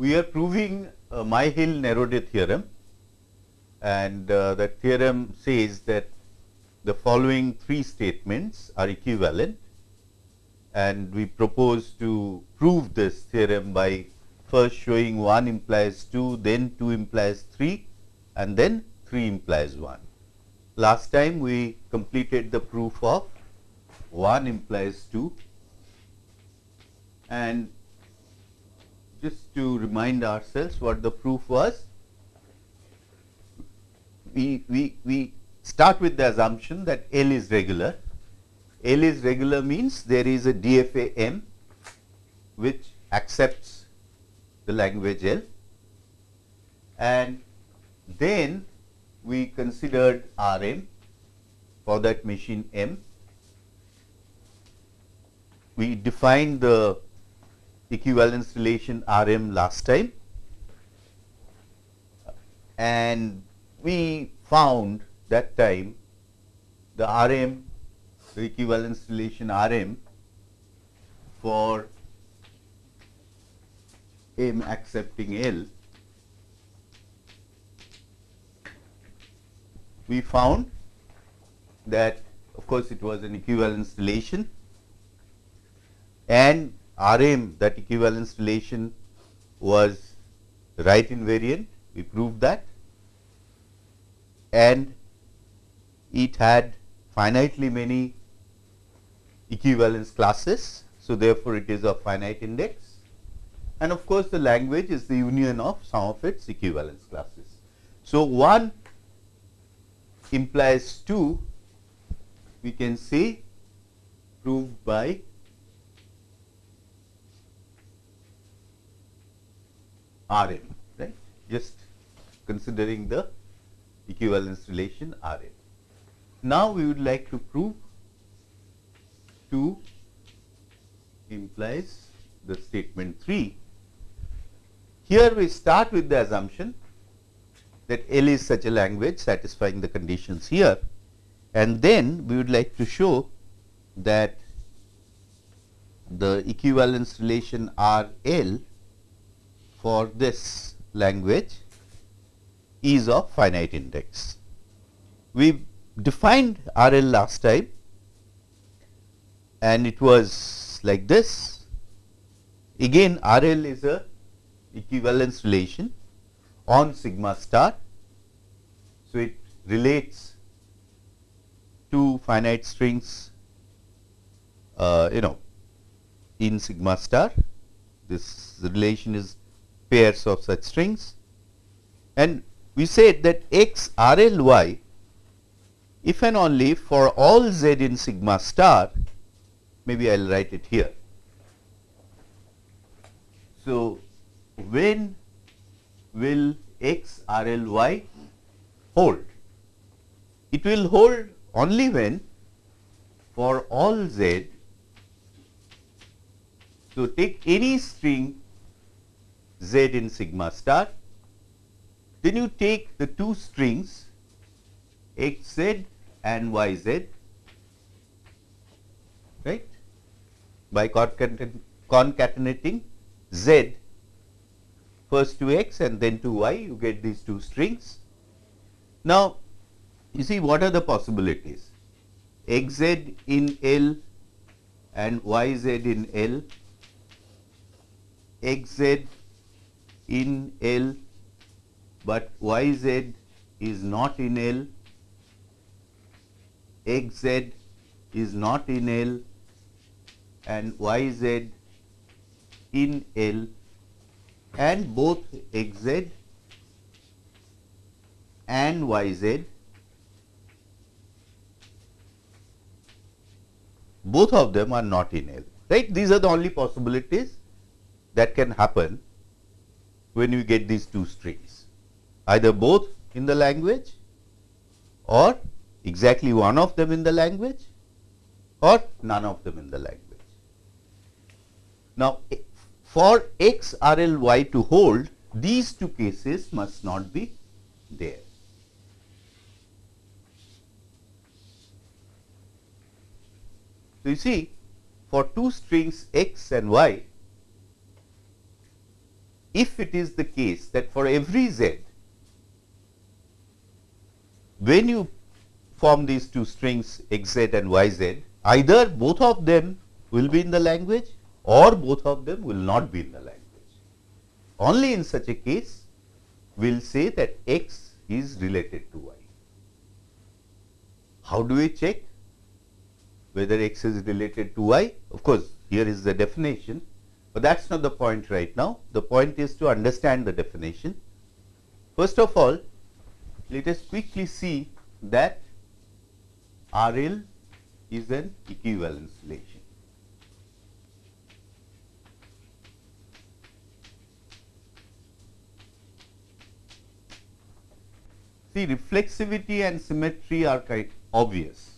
we are proving uh, Myhill-Nerode theorem. And uh, that theorem says that the following three statements are equivalent. And we propose to prove this theorem by first showing 1 implies 2, then 2 implies 3 and then 3 implies 1. Last time we completed the proof of 1 implies 2 and just to remind ourselves what the proof was, we, we, we start with the assumption that L is regular. L is regular means there is a DFA M which accepts the language L and then we considered Rm for that machine M. We defined the equivalence relation Rm last time. And we found that time the Rm the equivalence relation Rm for M accepting L we found that of course, it was an equivalence relation and Rm that equivalence relation was right invariant we proved that and it had finitely many equivalence classes. So, therefore, it is of finite index and of course, the language is the union of some of its equivalence classes. So, 1 implies 2 we can say proved by R m right just considering the equivalence relation R m. Now, we would like to prove 2 implies the statement 3. Here we start with the assumption that L is such a language satisfying the conditions here and then we would like to show that the equivalence relation R L for this language is of finite index. We defined R L last time and it was like this. Again R L is a equivalence relation on sigma star. So, it relates two finite strings uh, you know in sigma star. This relation is pairs of such strings and we said that x R L y if and only for all z in sigma star maybe I will write it here. So, when will x R L y hold? It will hold only when for all z. So, take any string z in sigma star, then you take the two strings x z and y z right? By concatenating z first to x and then to y you get these two strings. Now, you see what are the possibilities? X z in L and y z in L, x z in L, but y z is not in L x z is not in L and y z in L and both x z and y z both of them are not in L. Right? These are the only possibilities that can happen when you get these two strings either both in the language or exactly one of them in the language or none of them in the language. Now, eh, for x R L y to hold these two cases must not be there. So, you see for two strings x and y if it is the case that for every z, when you form these two strings xz and yz, either both of them will be in the language or both of them will not be in the language. Only in such a case we will say that x is related to y. How do we check whether x is related to y? Of course, here is the definition, but that is not the point right now. The point is to understand the definition. First of all, let us quickly see that RL is an equivalence relation. See reflexivity and symmetry are quite obvious.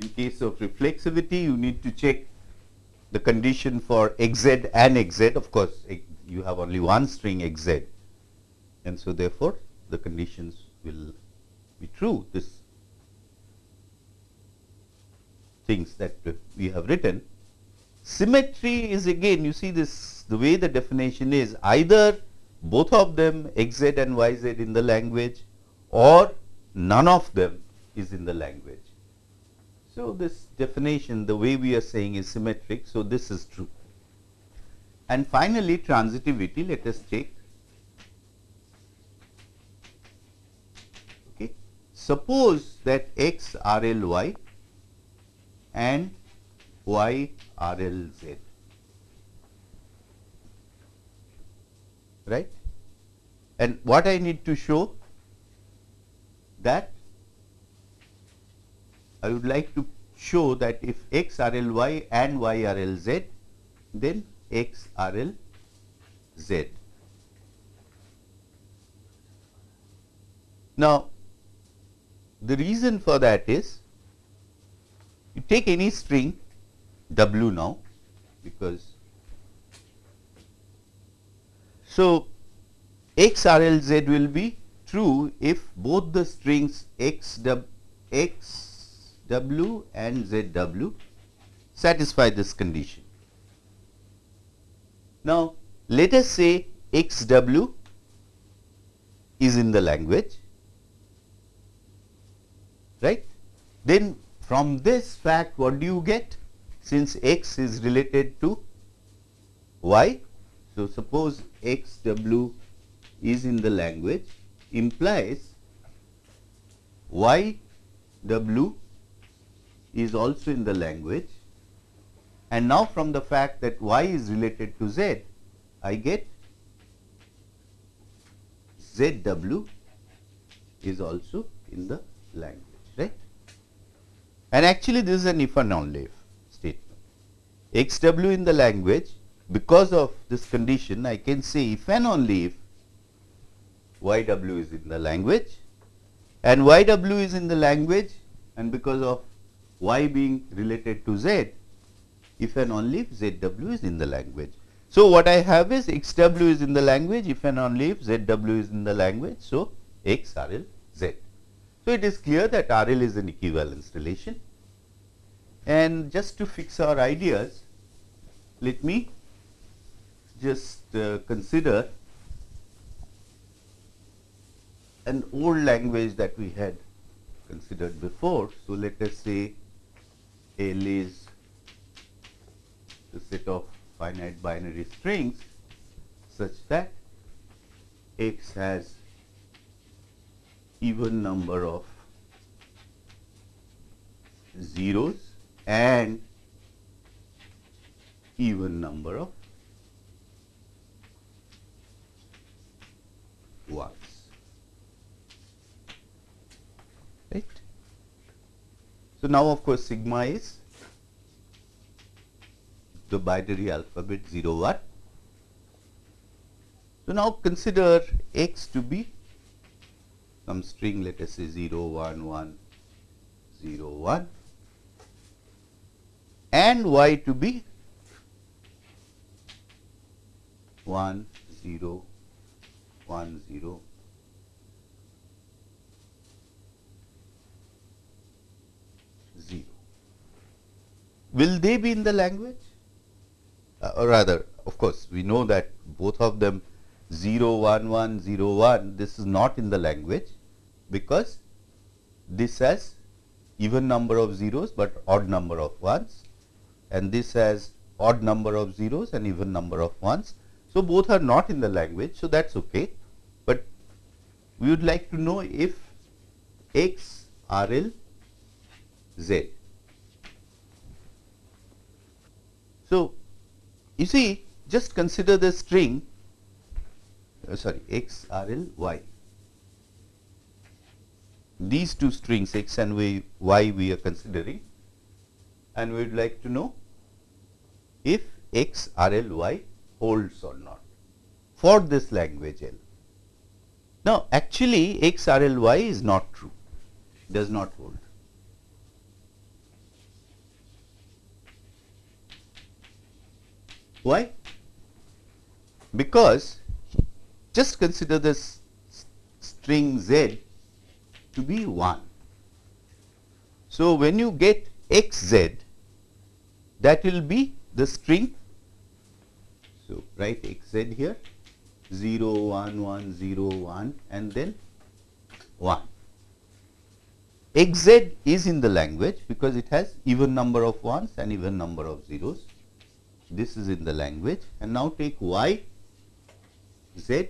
In case of reflexivity, you need to check the condition for xz and xz. Of course, you have only one string xz and so therefore, the conditions will be true. This things that we have written. Symmetry is again you see this the way the definition is either both of them xz and yz in the language or none of them is in the language. So, this definition the way we are saying is symmetric. So, this is true. And finally, transitivity let us take. Okay. Suppose that x R L y and y R L z right and what I need to show that I would like to show that if x R L y and y R L z, then x R L z. Now, the reason for that is you take any string w now because so x R L z will be true if both the strings x w x W and ZW satisfy this condition. Now, let us say XW is in the language, right. Then from this fact what do you get? Since x is related to y, so suppose XW is in the language implies YW is also in the language and now from the fact that y is related to z, I get ZW is also in the language, right. And actually this is an if and only if statement. XW in the language because of this condition I can say if and only if YW is in the language and YW is in the language and because of y being related to z if and only if zw is in the language. So, what I have is xw is in the language if and only if zw is in the language. So, x RL z. So, it is clear that RL is an equivalence relation and just to fix our ideas let me just uh, consider an old language that we had considered before. So, let us say a is the set of finite binary strings such that x has even number of zeros and even number of 1. So, now of course, sigma is the binary alphabet 0 1. So, now consider x to be some string let us say 0 1 1 0 1 and y to be 1 0 1 0 0. Will they be in the language? Uh, or rather, of course, we know that both of them 0, 1, 1, 0, 1, this is not in the language because this has even number of zeros, but odd number of ones and this has odd number of zeros and even number of ones. So, both are not in the language. So, that is okay, but we would like to know if x R L Z. So, you see just consider the string uh, sorry x R L Y these two strings x and y, y we are considering and we would like to know if x R L Y holds or not for this language L. Now, actually x R L Y is not true, does not hold. Why? Because just consider this string z to be 1. So, when you get x z that will be the string. So, write x z here 0 1 1 0 1 and then 1. x z is in the language because it has even number of ones and even number of zeros. This is in the language and now take y z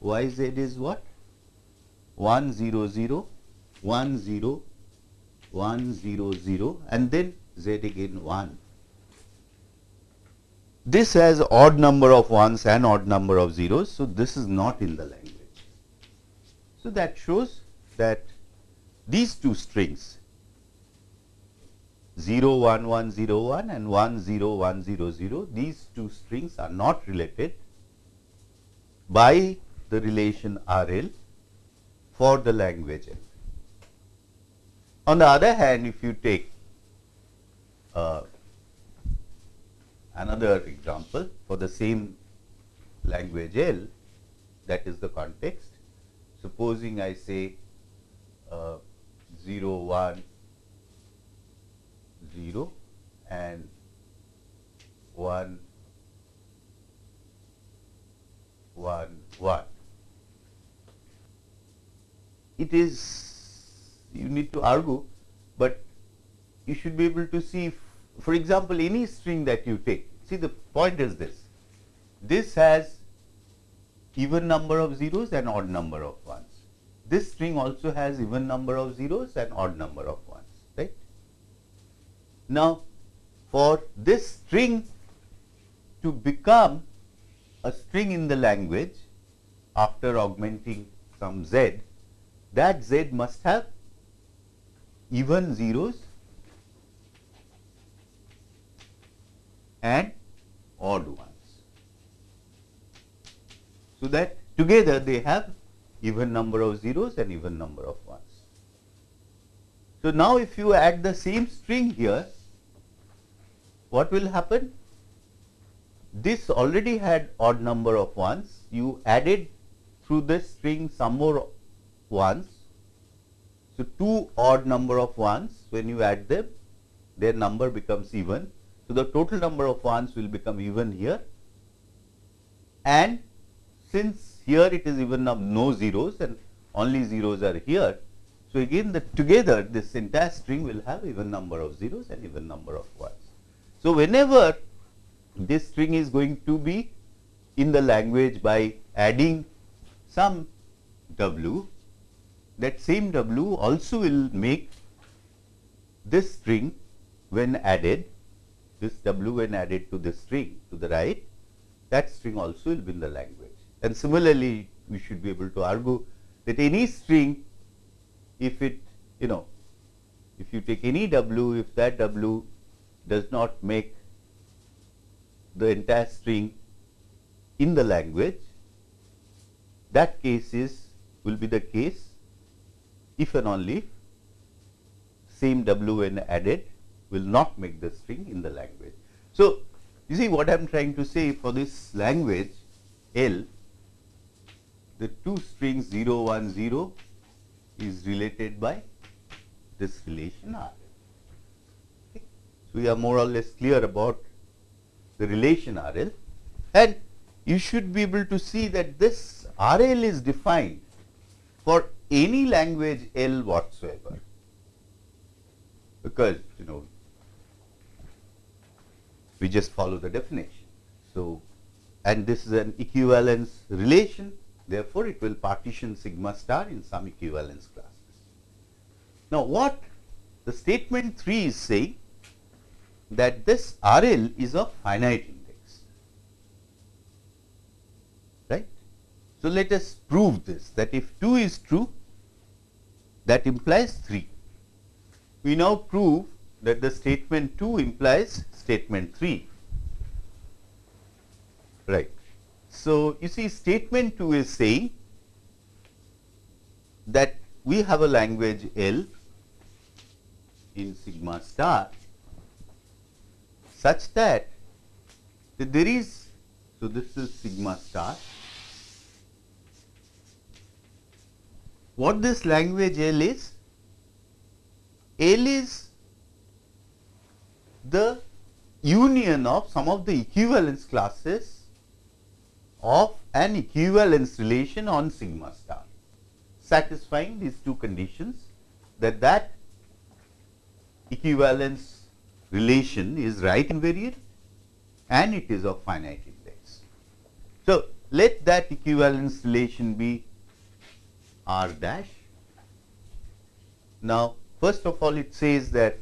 y z is what 1 0 0 1 0 1 0 0 and then z again 1 this has odd number of ones and odd number of zeros. So, this is not in the language. So, that shows that these two strings 0 1 1 0 1 and 1 0 1 0 0 these two strings are not related by the relation R L for the language L. On the other hand if you take uh, another example for the same language L that is the context. Supposing I say uh, 0 1 0 and 1 1 1. It is you need to argue, but you should be able to see for example, any string that you take, see the point is this, this has even number of zeros and odd number of ones. This string also has even number of zeros and odd number of ones. Now, for this string to become a string in the language after augmenting some z, that z must have even zeros and odd ones. So, that together they have even number of zeros and even number of. So, now if you add the same string here, what will happen? This already had odd number of ones, you added through this string some more ones. So, two odd number of ones when you add them, their number becomes even so, the total number of ones will become even here and since here it is even of no zeros and only zeros are here. So, again the together this entire string will have even number of zeros and even number of ones. So, whenever this string is going to be in the language by adding some w, that same w also will make this string when added this w when added to this string to the right, that string also will be in the language. And similarly, we should be able to argue that any string, if it you know, if you take any w, if that w does not make the entire string in the language, that case is will be the case if and only if same w when added will not make the string in the language. So, you see what I am trying to say for this language L, the two strings 0, 1, 0 is related by this relation R. So, we are more or less clear about the relation RL and you should be able to see that this RL is defined for any language L whatsoever because you know we just follow the definition. So, and this is an equivalence relation therefore, it will partition sigma star in some equivalence classes. Now, what the statement 3 is saying that this RL is a finite index, right. So, let us prove this that if 2 is true that implies 3. We now prove that the statement 2 implies statement 3, right. So, you see statement 2 is saying that we have a language L in sigma star such that there is, so this is sigma star. What this language L is? L is the union of some of the equivalence classes of an equivalence relation on sigma star satisfying these two conditions that that equivalence relation is right invariant and it is of finite index. So, let that equivalence relation be r dash. Now, first of all it says that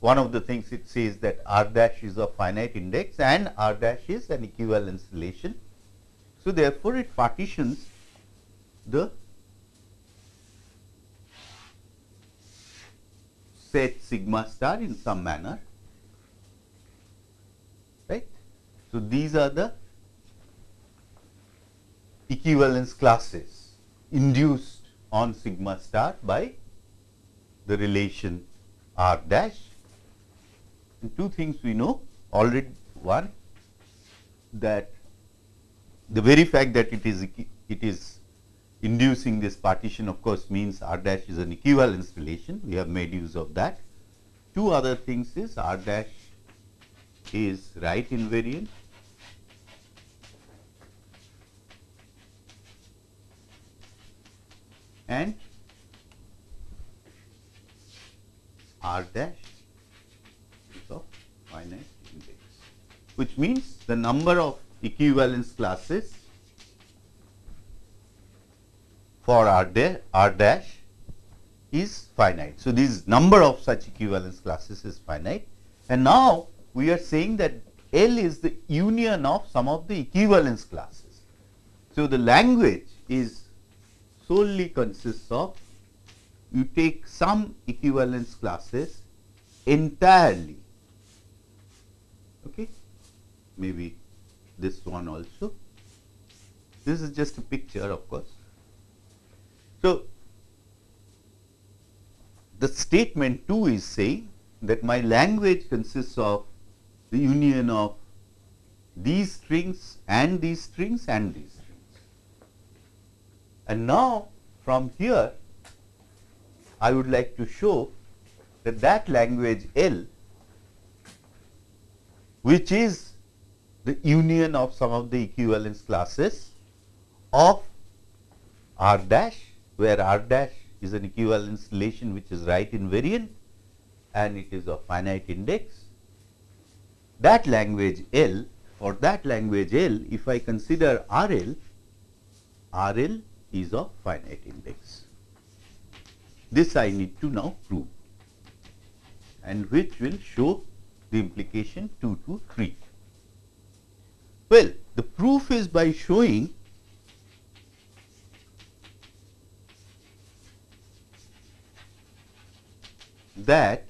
one of the things it says that r dash is of finite index and r dash is an equivalence relation. So, therefore, it partitions the set sigma star in some manner right. So, these are the equivalence classes induced on sigma star by the relation r dash. And two things we know already one that the very fact that it is it is inducing this partition of course means r dash is an equivalence relation we have made use of that. Two other things is r dash is right invariant and r dash is of finite index which means the number of equivalence classes for R, dash, R dash is finite. So, this number of such equivalence classes is finite and now we are saying that L is the union of some of the equivalence classes. So, the language is solely consists of you take some equivalence classes entirely okay maybe this one also this is just a picture of course so, the statement 2 is saying that my language consists of the union of these strings and these strings and these strings. And now, from here I would like to show that that language L which is the union of some of the equivalence classes of R dash where r dash is an equivalence relation which is right invariant and it is of finite index. That language L for that language L if I consider R L, R L is of finite index. This I need to now prove and which will show the implication 2 to 3. Well, the proof is by showing that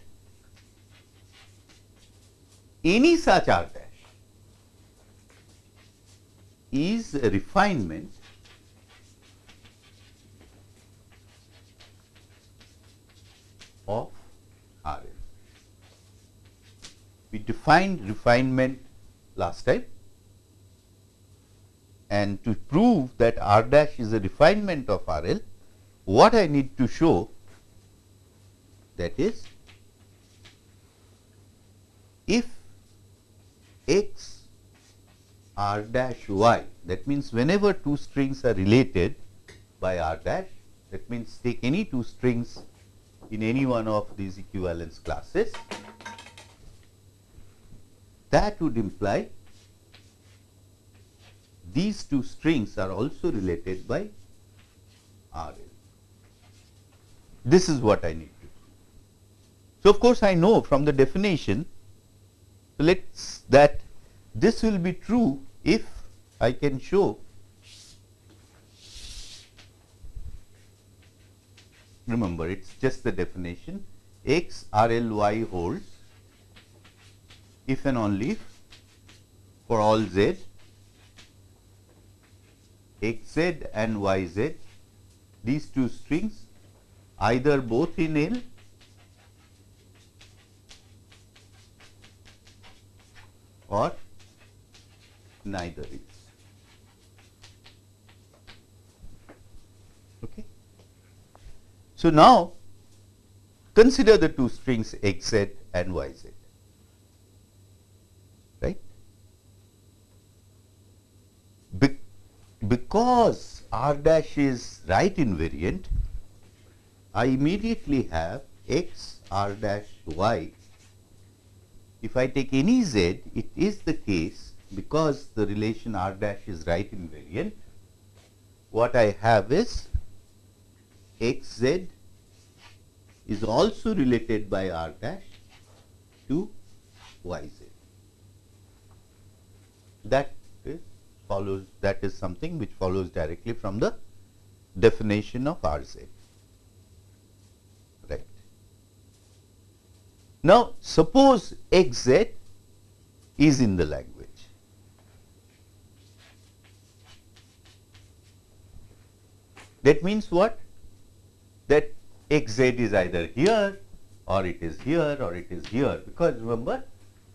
any such R dash is a refinement of R. We defined refinement last time and to prove that R dash is a refinement of R L, what I need to show that is if x r dash y that means whenever two strings are related by r dash that means take any two strings in any one of these equivalence classes that would imply these two strings are also related by R L. This is what I need to do. So, of course, I know from the definition, so let us that this will be true if I can show remember it is just the definition x R L y holds if and only if for all z x z and y z these two strings either both in L or neither is. Okay. So, now consider the two strings x z and y z. right. Be because r dash is right invariant, I immediately have x r dash y. If I take any z, it is the case because the relation r dash is right invariant. What I have is x z is also related by r dash to y z. That follows that is something which follows directly from the definition of R z. Right. Now, suppose x z is in the language. That means what? That x z is either here or it is here or it is here because remember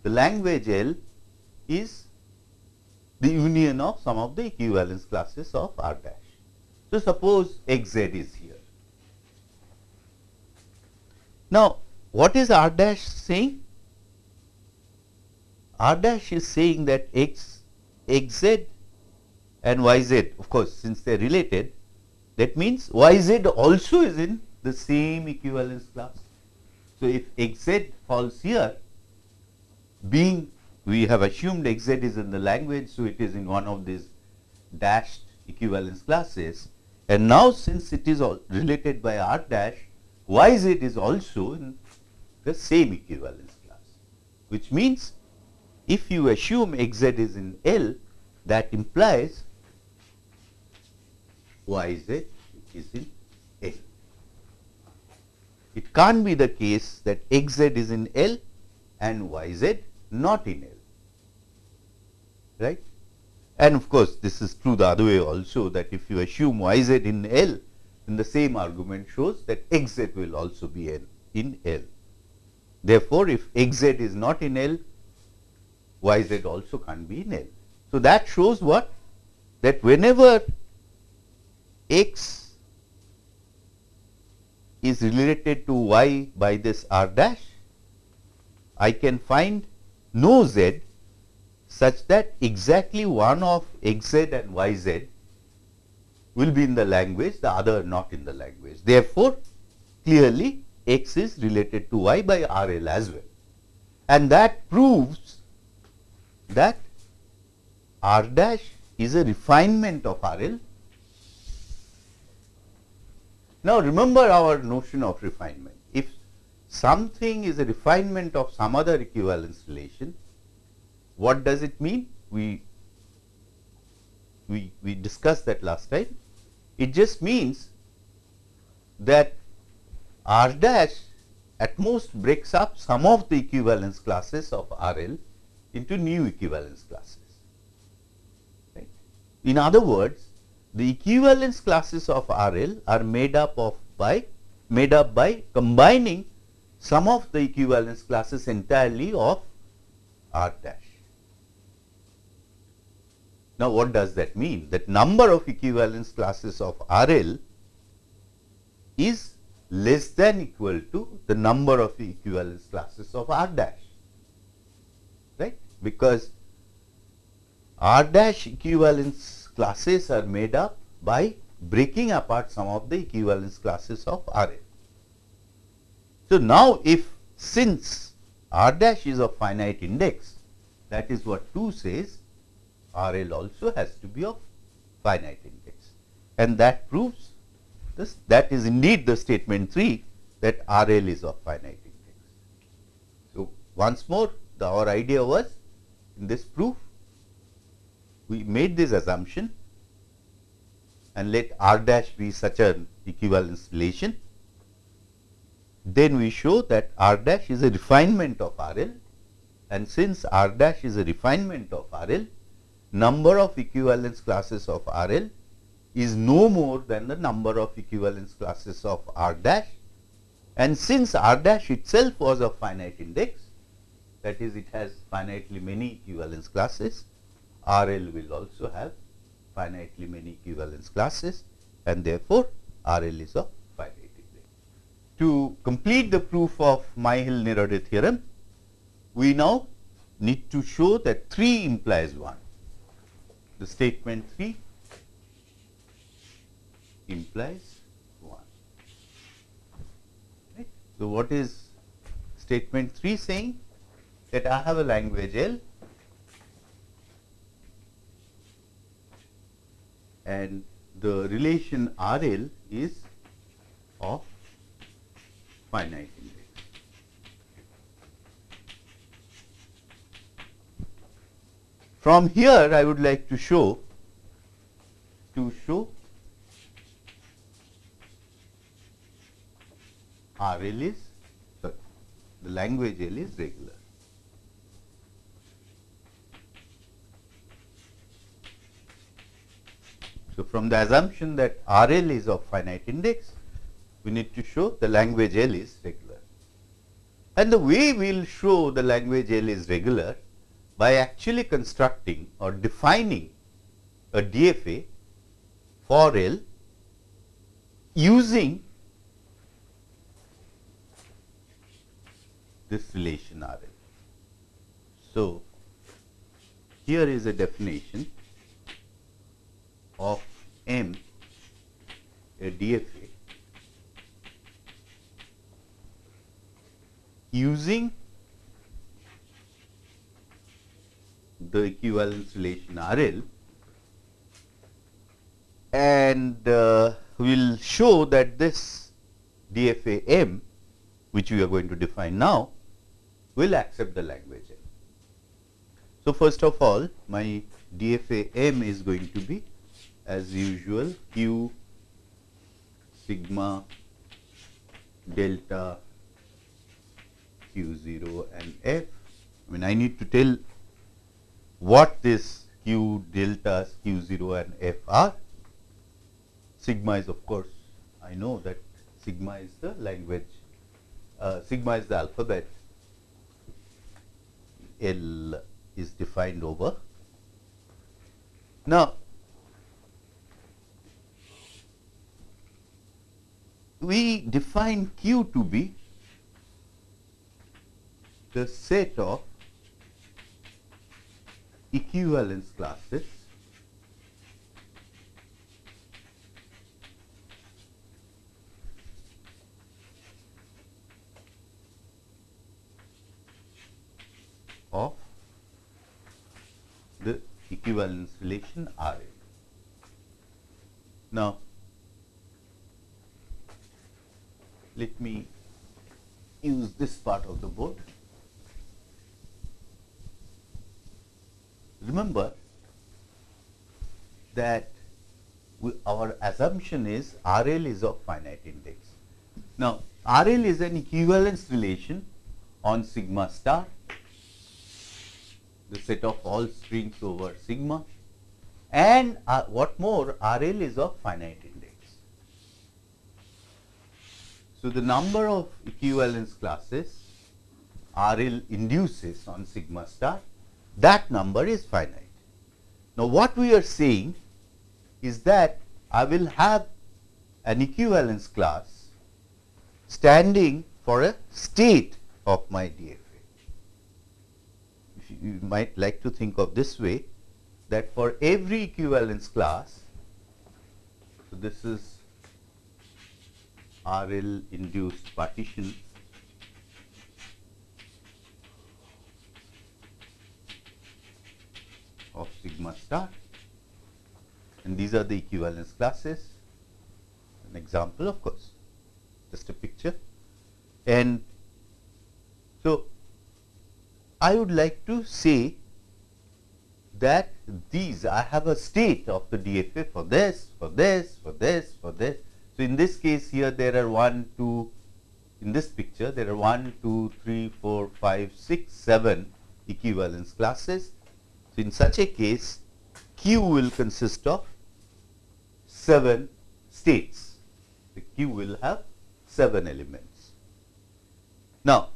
the language L is the union of some of the equivalence classes of R dash. So, suppose x z is here. Now, what is R dash saying? R dash is saying that x x z and y z of course, since they are related that means y z also is in the same equivalence class. So, if x z falls here being we have assumed x z is in the language. So, it is in one of these dashed equivalence classes and now since it is all related by r dash y z is also in the same equivalence class which means if you assume x z is in L that implies y z is in L. It can't be the case that x z is in L and y z not in L right. And of course, this is true the other way also that if you assume y z in L, then the same argument shows that x z will also be in, in L. Therefore, if x z is not in L, y z also can't be in L. So, that shows what? That whenever x is related to y by this r dash, I can find no z such that exactly one of x z and y z will be in the language, the other not in the language. Therefore, clearly x is related to y by R L as well. And that proves that R dash is a refinement of R L. Now, remember our notion of refinement. Something is a refinement of some other equivalence relation, what does it mean? We, we, we discussed that last time. It just means that R dash at most breaks up some of the equivalence classes of R L into new equivalence classes. Right? In other words, the equivalence classes of R L are made up of by made up by combining some of the equivalence classes entirely of R dash. Now, what does that mean? That number of equivalence classes of R L is less than equal to the number of equivalence classes of R dash. right? Because R dash equivalence classes are made up by breaking apart some of the equivalence classes of R L. So, now if since R dash is of finite index that is what 2 says R L also has to be of finite index and that proves this that is indeed the statement 3 that R L is of finite index. So, once more the, our idea was in this proof we made this assumption and let R dash be such an equivalence relation. Then we show that R dash is a refinement of R L and since R dash is a refinement of R L, number of equivalence classes of R L is no more than the number of equivalence classes of R dash and since R dash itself was of finite index that is it has finitely many equivalence classes, R L will also have finitely many equivalence classes and therefore, R L is index. To complete the proof of Myhill-Nerode theorem, we now need to show that 3 implies 1. The statement 3 implies 1. Right. So, what is statement 3 saying? That I have a language L and the relation R L is of finite index. From here I would like to show to show R L is the language L is regular. So, from the assumption that R L is of finite index, we need to show the language L is regular. And the way we will show the language L is regular by actually constructing or defining a DFA for L using this relation R L. So, here is a definition of M a DFA using the equivalence relation R L and uh, we will show that this DFA M which we are going to define now will accept the language L. So, first of all my DFA M is going to be as usual Q sigma delta Q 0 and F. I mean I need to tell what this q delta q 0 and f are. Sigma is of course, I know that sigma is the language, uh, sigma is the alphabet, L is defined over. Now, we define q to be the set of equivalence classes of the equivalence relation R n. Now, let me use this part of the board. Remember that we, our assumption is R L is of finite index. Now, R L is an equivalence relation on sigma star, the set of all strings over sigma and uh, what more R L is of finite index. So, the number of equivalence classes R L induces on sigma star that number is finite. Now, what we are saying is that I will have an equivalence class standing for a state of my DFA. you might like to think of this way that for every equivalence class, so this is RL induced partition of sigma star and these are the equivalence classes an example of course just a picture and so I would like to say that these I have a state of the DFA for this, for this, for this, for this. So, in this case here there are 1, 2, in this picture there are 1, 2, 3, 4, 5, 6, 7 equivalence classes. In such a case Q will consist of 7 states. The Q will have 7 elements. Now,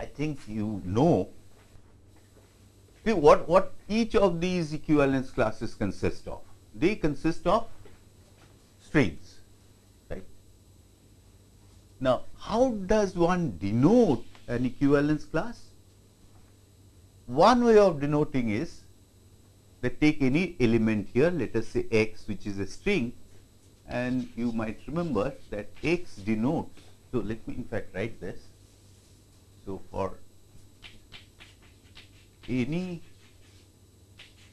I think you know what, what each of these equivalence classes consist of. They consist of strings, right. Now, how does one denote an equivalence class? One way of denoting is that take any element here, let us say x which is a string and you might remember that x denotes. So, let me in fact write this so, for any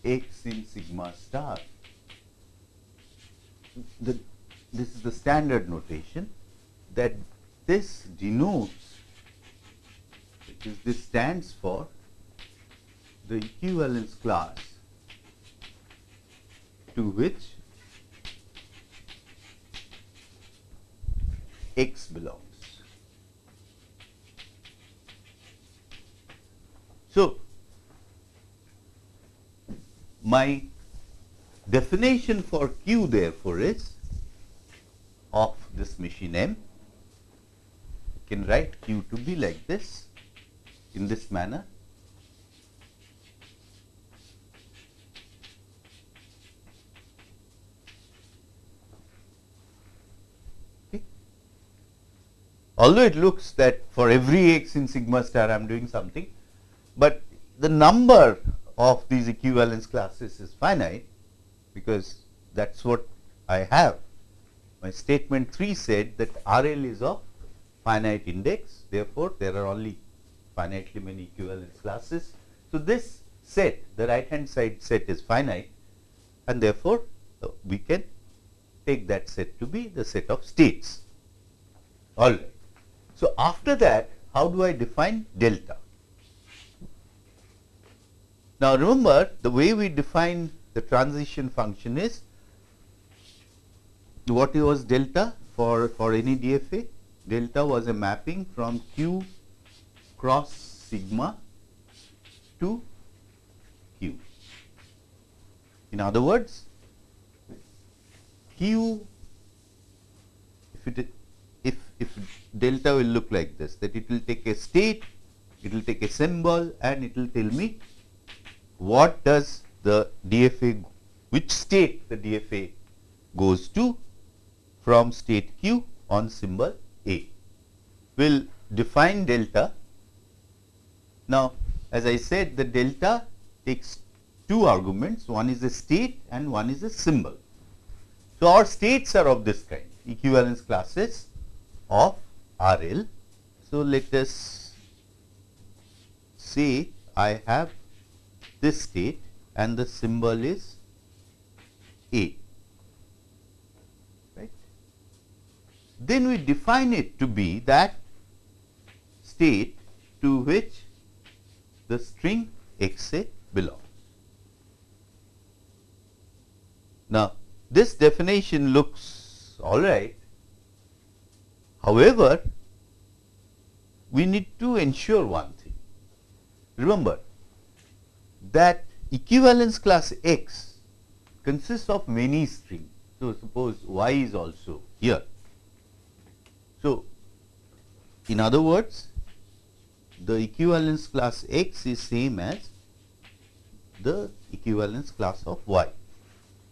x in sigma star, the, this is the standard notation that this denotes which is this stands for the equivalence class to which x belongs. So, my definition for Q therefore is of this machine M. Can write Q to be like this in this manner. Although it looks that for every x in sigma star I am doing something, but the number of these equivalence classes is finite because that is what I have. My statement 3 said that RL is of finite index, therefore, there are only finitely many equivalence classes. So, this set, the right hand side set is finite and therefore, uh, we can take that set to be the set of states. All right. So, after that, how do I define delta? Now, remember the way we define the transition function is what was delta for, for any DFA? Delta was a mapping from Q cross sigma to Q. In other words, Q if it if delta will look like this that it will take a state, it will take a symbol and it will tell me what does the DFA, which state the DFA goes to from state Q on symbol A. Will define delta. Now, as I said the delta takes two arguments, one is a state and one is a symbol. So, our states are of this kind, equivalence classes of RL. So, let us say I have this state and the symbol is A. Right. Then we define it to be that state to which the string x a belongs. Now, this definition looks all right. However, we need to ensure one thing. Remember, that equivalence class X consists of many strings. So, suppose Y is also here. So, in other words, the equivalence class X is same as the equivalence class of Y.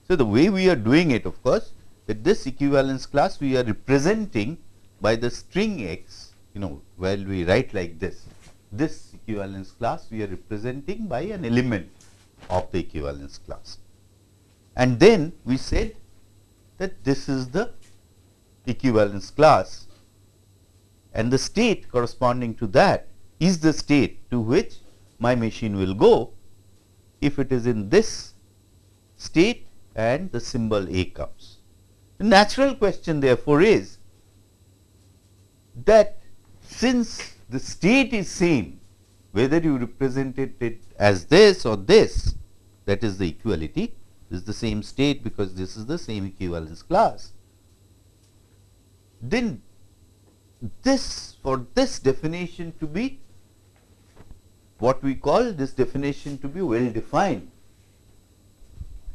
So, the way we are doing it of course, that this equivalence class we are representing by the string X, you know, while we write like this. this equivalence class we are representing by an element of the equivalence class. And then we said that this is the equivalence class and the state corresponding to that is the state to which my machine will go if it is in this state and the symbol A comes. The natural question therefore is that since the state is same whether you represented it as this or this that is the equality is the same state because this is the same equivalence class then this for this definition to be what we call this definition to be well defined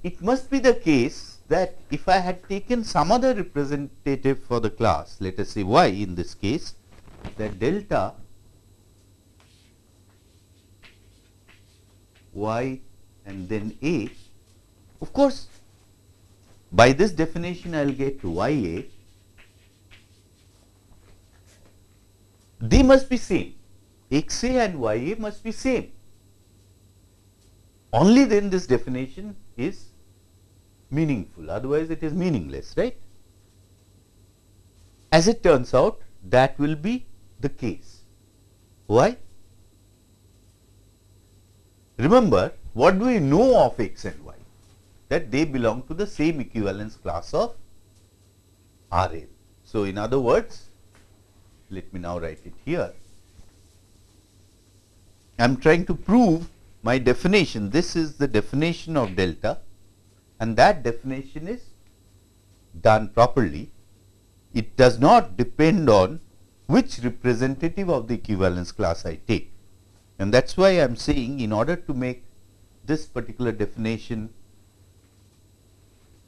it must be the case that if I had taken some other representative for the class let us say y in this case that delta y and then a of course by this definition I will get y a. They must be same. X a and y a must be same. Only then this definition is meaningful. Otherwise it is meaningless right? As it turns out that will be the case. Why? Remember what do we know of x and y? That they belong to the same equivalence class of RL so in other words let me now write it here. I am trying to prove my definition. This is the definition of delta and that definition is done properly. It does not depend on which representative of the equivalence class I take. And that is why I am saying in order to make this particular definition,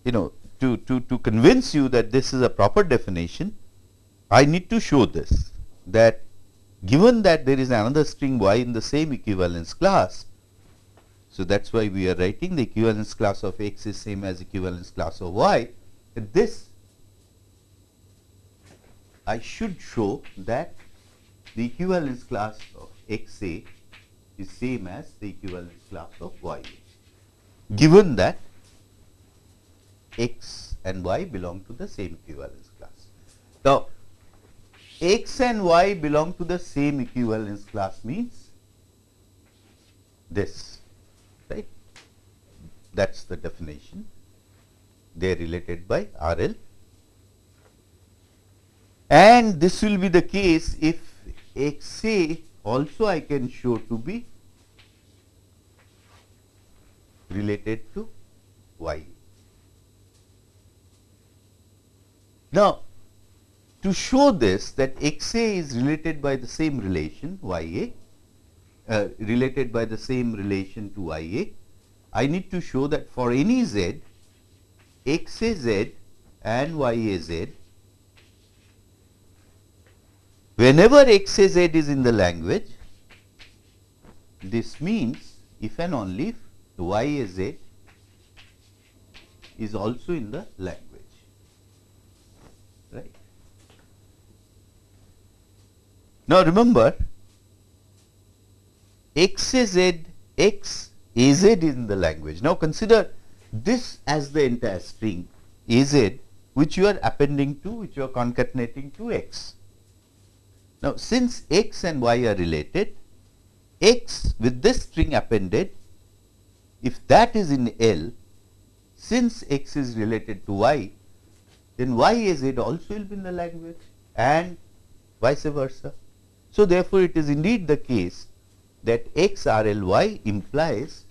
you know, to, to, to convince you that this is a proper definition, I need to show this that given that there is another string y in the same equivalence class, so, that is why we are writing the equivalence class of x is same as equivalence class of y. This I should show that the equivalence class of x a is same as the equivalence class of y a, given that x and y belong to the same equivalence class. Now, x and y belong to the same equivalence class means this that is the definition. They are related by RL. And this will be the case if XA also I can show to be related to Y. Now, to show this that XA is related by the same relation YA, uh, related by the same relation to YA, I need to show that for any z, x a z and y a z, whenever x a z is in the language, this means if and only if y a z is also in the language, right. Now remember x a z x AZ is in the language. Now consider this as the entire string AZ which you are appending to which you are concatenating to x. Now since x and y are related x with this string appended if that is in L since x is related to y then y AZ also will be in the language and vice versa. So therefore it is indeed the case that x R L y implies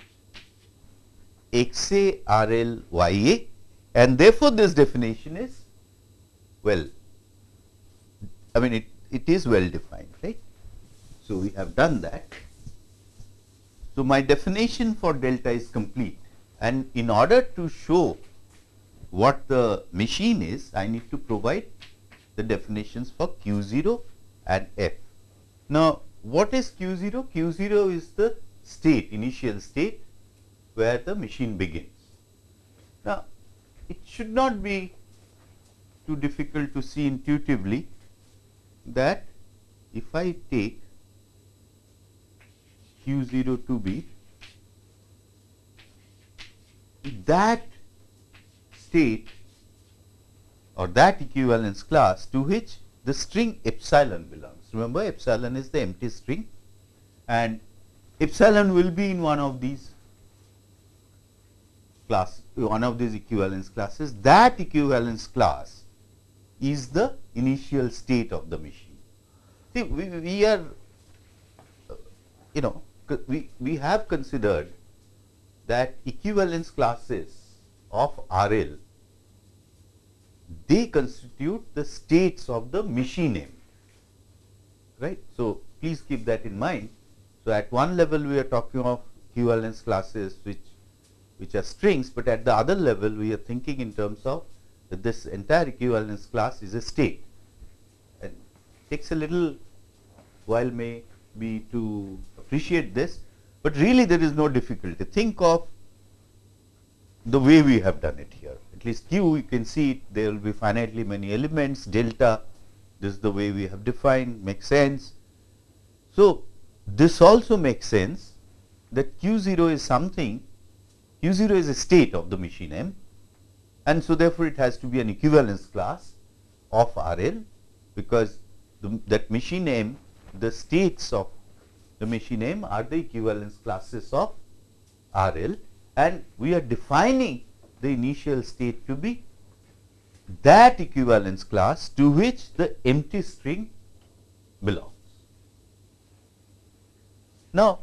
x a r l y a and therefore, this definition is well I mean it, it is well defined right. So, we have done that. So, my definition for delta is complete and in order to show what the machine is I need to provide the definitions for q 0 and f. Now, what is q 0? q 0 is the state initial state where the machine begins. Now, it should not be too difficult to see intuitively that if I take q0 to be that state or that equivalence class to which the string epsilon belongs. Remember epsilon is the empty string and epsilon will be in one of these class one of these equivalence classes that equivalence class is the initial state of the machine. See we, we are you know we, we have considered that equivalence classes of RL they constitute the states of the machine M right. So, please keep that in mind. So, at one level we are talking of equivalence classes which which are strings, but at the other level we are thinking in terms of that this entire equivalence class is a state and takes a little while may be to appreciate this, but really there is no difficulty. Think of the way we have done it here. At least q you can see it, there will be finitely many elements delta this is the way we have defined makes sense. So, this also makes sense that q 0 is something q 0 is a state of the machine M and so therefore, it has to be an equivalence class of R L because the, that machine M the states of the machine M are the equivalence classes of R L and we are defining the initial state to be that equivalence class to which the empty string belongs. Now,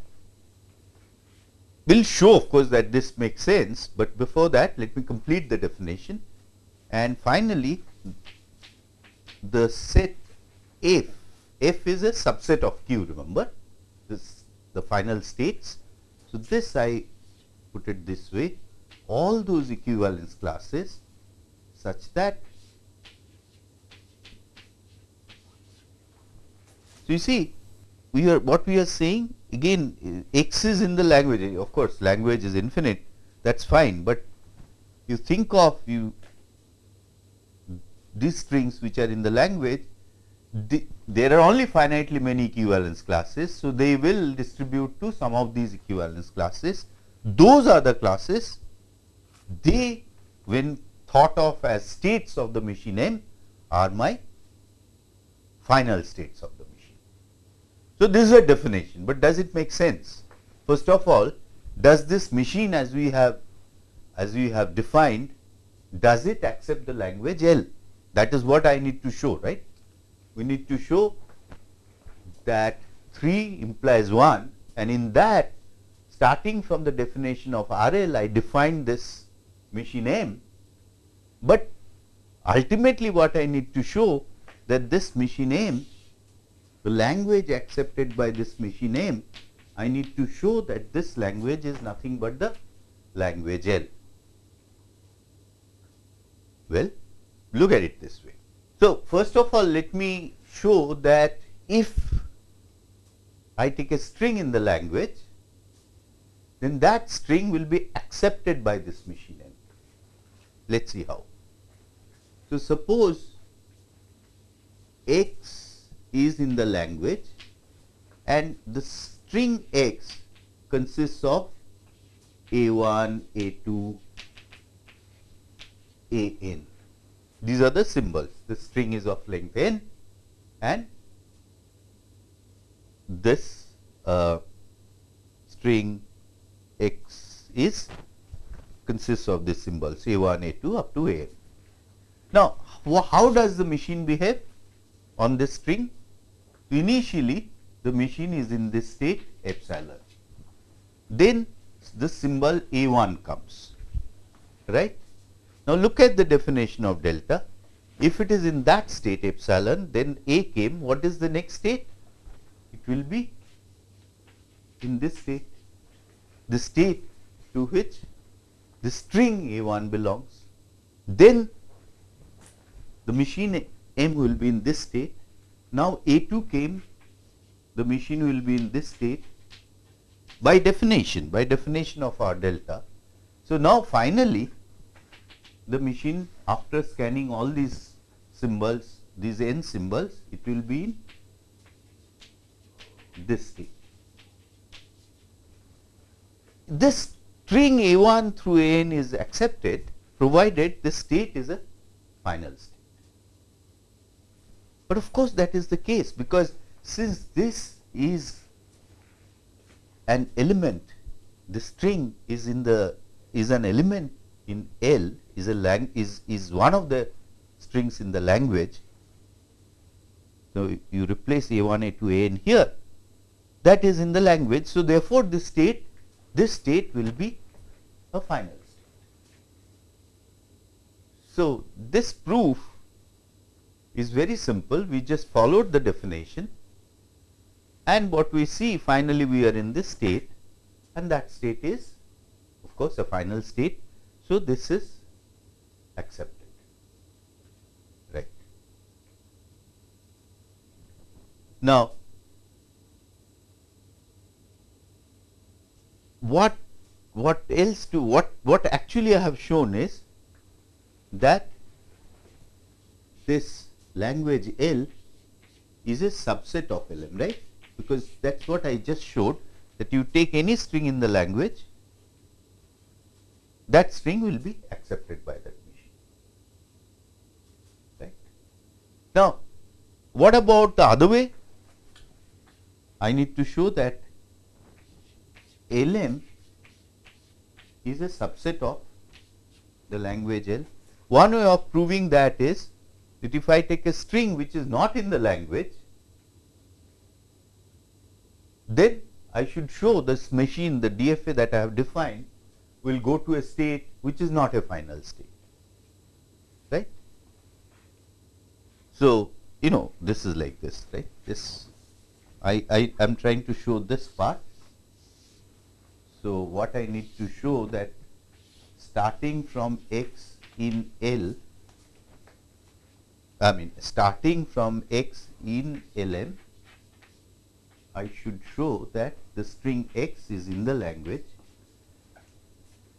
will show of course that this makes sense, but before that let me complete the definition. And finally the set F, F is a subset of Q remember? This the final states. So, this I put it this way. All those equivalence classes such that so you see we are what we are saying again x is in the language of course language is infinite that is fine, but you think of you these strings which are in the language the, there are only finitely many equivalence classes. So, they will distribute to some of these equivalence classes those are the classes they when thought of as states of the machine M are my final states of the. So, this is a definition, but does it make sense? First of all, does this machine as we have as we have defined, does it accept the language L? That is what I need to show, right? We need to show that 3 implies 1 and in that starting from the definition of RL, I defined this machine M, but ultimately what I need to show that this machine M, the language accepted by this machine M, I need to show that this language is nothing but the language L. Well, look at it this way. So, first of all let me show that if I take a string in the language then that string will be accepted by this machine M. Let us see how. So, suppose x is in the language and the string x consists of a1, a2, an. These are the symbols. The string is of length n and this uh, string x is consists of these symbols a1, a2 up to an. Now, how does the machine behave on this string? Initially, the machine is in this state epsilon. Then the symbol a1 comes, right. Now, look at the definition of delta. If it is in that state epsilon, then a came, what is the next state? It will be in this state the state to which the string A1 belongs, then the machine M will be in this state. Now, A2 came, the machine will be in this state by definition, by definition of our delta. So, now finally, the machine after scanning all these symbols, these n symbols, it will be in this state. this string A1 through An is accepted provided the state is a final state. But of course, that is the case because since this is an element, the string is in the is an element in L is a lang is is one of the strings in the language. So, you replace A1, A2, An here that is in the language. So, therefore, this state this state will be a final state. So, this proof is very simple we just followed the definition and what we see finally we are in this state and that state is of course a final state. So, this is accepted right. Now, what what else to what what actually I have shown is that this language L is a subset of LM right because that is what I just showed that you take any string in the language that string will be accepted by that machine right. Now, what about the other way I need to show that LM is a subset of the language L. One way of proving that is that if I take a string which is not in the language, then I should show this machine the DFA that I have defined will go to a state which is not a final state. Right. So, you know this is like this right? This I, I am trying to show this part. So, what I need to show that starting from x in L, I mean starting from x in Lm, I should show that the string x is in the language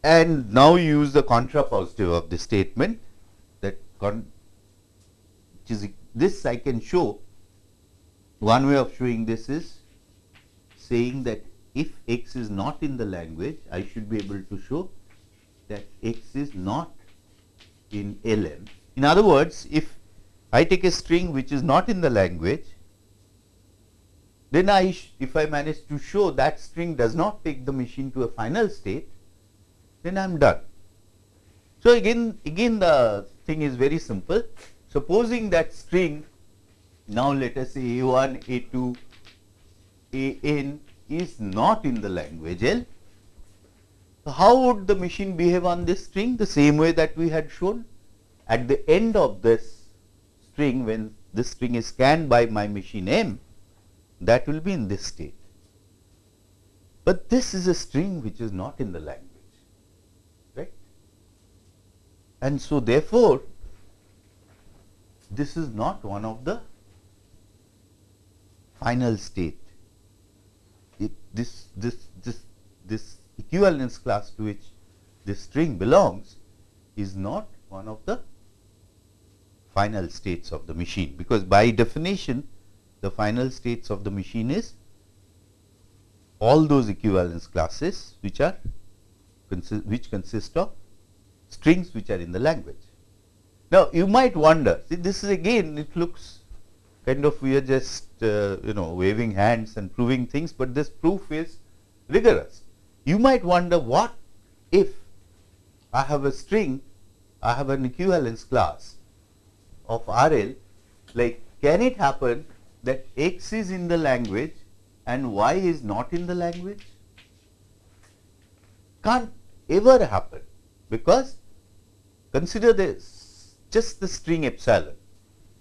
and now use the contrapositive of the statement that con is this I can show one way of showing this is saying that if x is not in the language, I should be able to show that x is not in lm. In other words, if I take a string which is not in the language, then I if I manage to show that string does not take the machine to a final state, then I am done. So, again again the thing is very simple. Supposing that string now let us say a1, a2, an is not in the language L. so, How would the machine behave on this string? The same way that we had shown at the end of this string when this string is scanned by my machine M that will be in this state. But this is a string which is not in the language, right. And so, therefore, this is not one of the final state this this this this equivalence class to which this string belongs is not one of the final states of the machine because by definition the final states of the machine is all those equivalence classes which are which consist of strings which are in the language. Now, you might wonder see this is again it looks kind of we are just uh, you know waving hands and proving things, but this proof is rigorous. You might wonder what if I have a string, I have an equivalence class of RL, like can it happen that x is in the language and y is not in the language? Can't ever happen because consider this just the string epsilon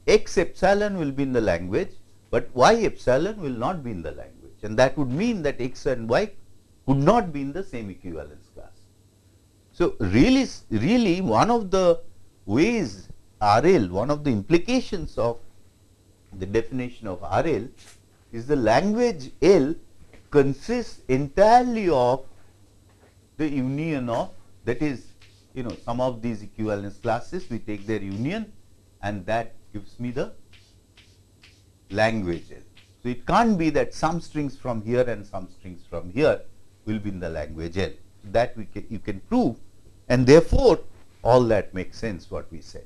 x epsilon will be in the language, but y epsilon will not be in the language and that would mean that x and y would not be in the same equivalence class. So, really, really one of the ways RL, one of the implications of the definition of RL is the language L consists entirely of the union of that is you know some of these equivalence classes we take their union and that gives me the language L. So, it can't be that some strings from here and some strings from here will be in the language L. That we can, you can prove and therefore, all that makes sense what we said.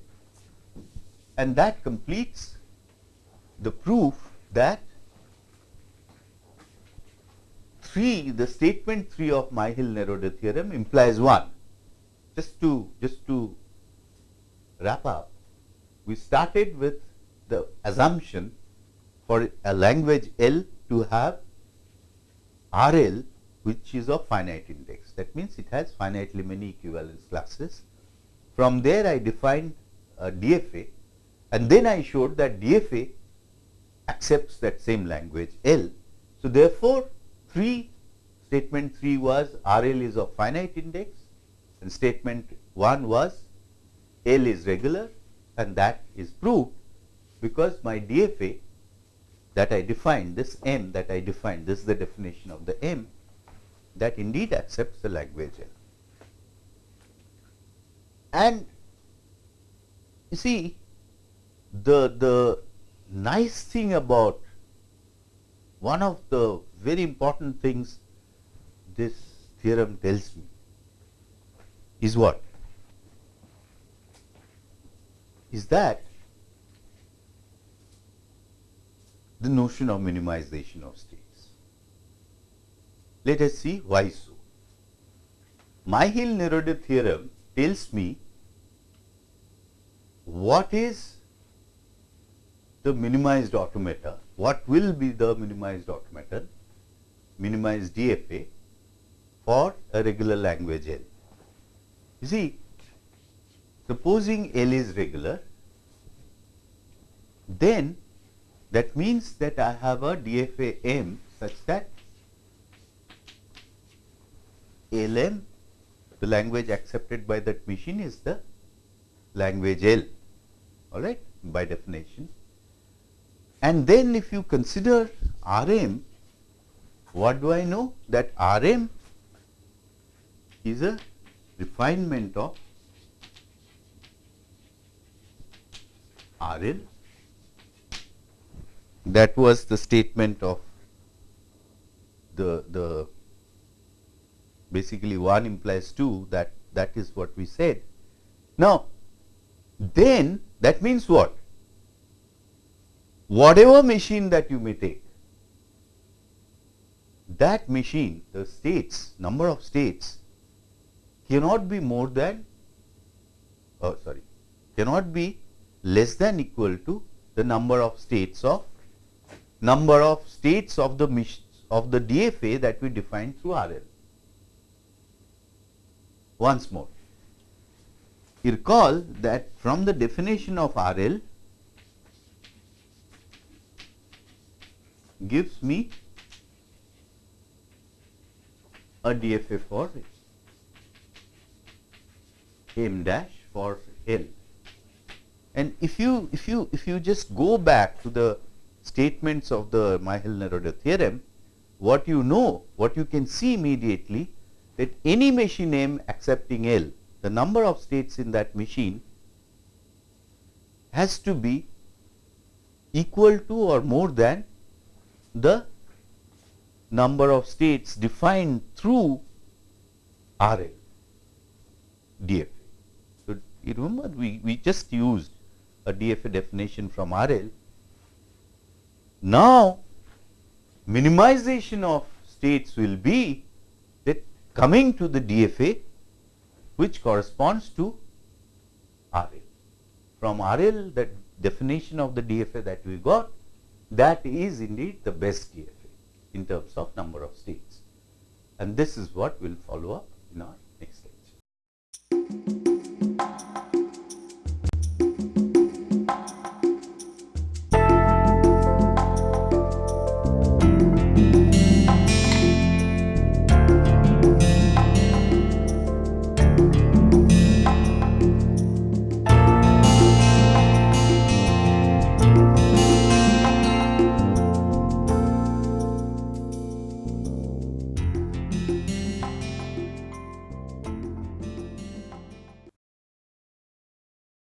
And that completes the proof that 3 the statement 3 of Myhill-Nerode theorem implies 1. Just to just to wrap up, we started with the assumption for a language L to have RL which is of finite index. That means, it has finitely many equivalence classes. From there I defined a DFA and then I showed that DFA accepts that same language L. So, therefore, 3 statement 3 was RL is of finite index and statement 1 was L is regular and that is proved because my DFA that I defined this M that I defined this is the definition of the M that indeed accepts the language L. And you see the the nice thing about one of the very important things this theorem tells me is what? Is that the notion of minimization of states. Let us see why so. Myhill-Nerode theorem tells me what is the minimized automata, what will be the minimized automata? minimized DFA for a regular language L. You see, supposing L is regular, then that means that I have a DFA M such that LM, the language accepted by that machine is the language L, all right, by definition. And then if you consider Rm, what do I know? That Rm is a refinement of RL. That was the statement of the, the basically 1 implies 2 that that is what we said. Now, then that means what? Whatever machine that you may take, that machine, the states, number of states cannot be more than, oh sorry, cannot be less than equal to the number of states of, number of states of the of the DFA that we define through RL. Once more, you recall that from the definition of RL, gives me a DFA for m dash for L. And if you if you if you just go back to the statements of the Myhill-Nerode theorem, what you know, what you can see immediately that any machine M accepting L, the number of states in that machine has to be equal to or more than the number of states defined through RL DFA. So, you remember we, we just used a DFA definition from RL. Now, minimization of states will be that coming to the DFA which corresponds to RL. From RL that definition of the DFA that we got that is indeed the best DFA in terms of number of states. And this is what we will follow up in our next lecture.